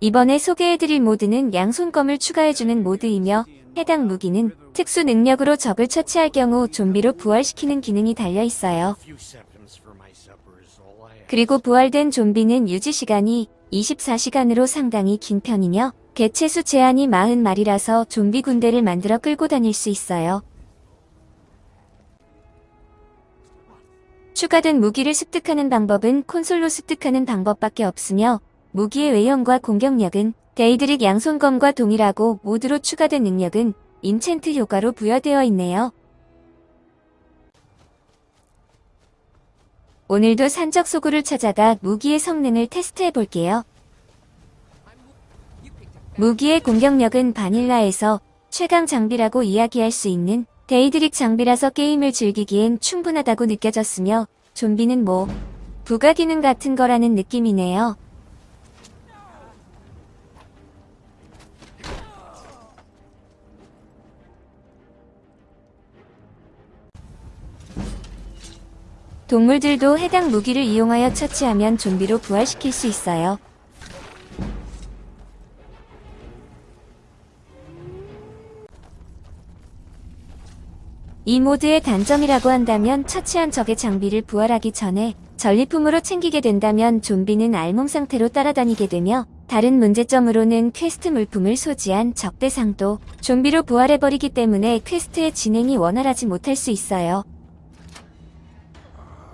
이번에 소개해드릴 모드는 양손검을 추가해주는 모드이며 해당 무기는 특수 능력으로 적을 처치할 경우 좀비로 부활시키는 기능이 달려있어요. 그리고 부활된 좀비는 유지 시간이 24시간으로 상당히 긴 편이며 개체수 제한이 40마리라서 좀비 군대를 만들어 끌고 다닐 수 있어요. 추가된 무기를 습득하는 방법은 콘솔로 습득하는 방법밖에 없으며 무기의 외형과 공격력은 Daedric 양손검과 동일하고 mod로 추가된 능력은 enchant 효과로 부여되어 있네요. 오늘도 산적 소굴을 찾아가 무기의 성능을 테스트해 볼게요. 무기의 공격력은 vanilla에서 최강 장비라고 이야기할 수 있는 Daedric 장비라서 게임을 즐기기엔 충분하다고 느껴졌으며 좀비는 뭐 부가 기능 같은 거라는 느낌이네요. 동물들도 해당 무기를 이용하여 처치하면 좀비로 부활시킬 수 있어요. 이 모드의 단점이라고 한다면 처치한 적의 장비를 부활하기 전에 전리품으로 챙기게 된다면 좀비는 알몸 상태로 따라다니게 되며 다른 문제점으로는 퀘스트 물품을 소지한 적 대상도 좀비로 부활해버리기 때문에 퀘스트의 진행이 원활하지 못할 수 있어요.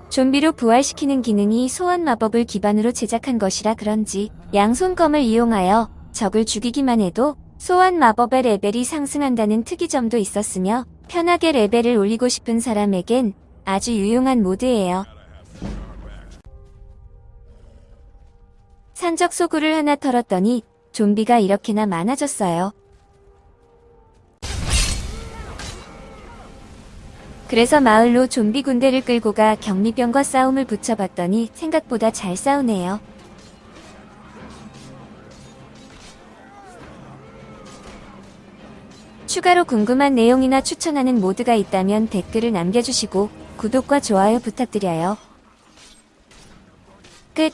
좀비로 부활시키는 기능이 소환 마법을 기반으로 제작한 것이라 그런지 양손검을 이용하여 적을 죽이기만 해도 소환 마법의 레벨이 상승한다는 특이점도 있었으며 편하게 레벨을 올리고 싶은 사람에겐 아주 유용한 모드예요. 산적 소굴을 하나 털었더니 좀비가 이렇게나 많아졌어요. 그래서 마을로 좀비 군대를 끌고 가 경리병과 싸움을 붙여봤더니 생각보다 잘 싸우네요. 추가로 궁금한 내용이나 추천하는 모드가 있다면 댓글을 남겨주시고 구독과 좋아요 부탁드려요. 끝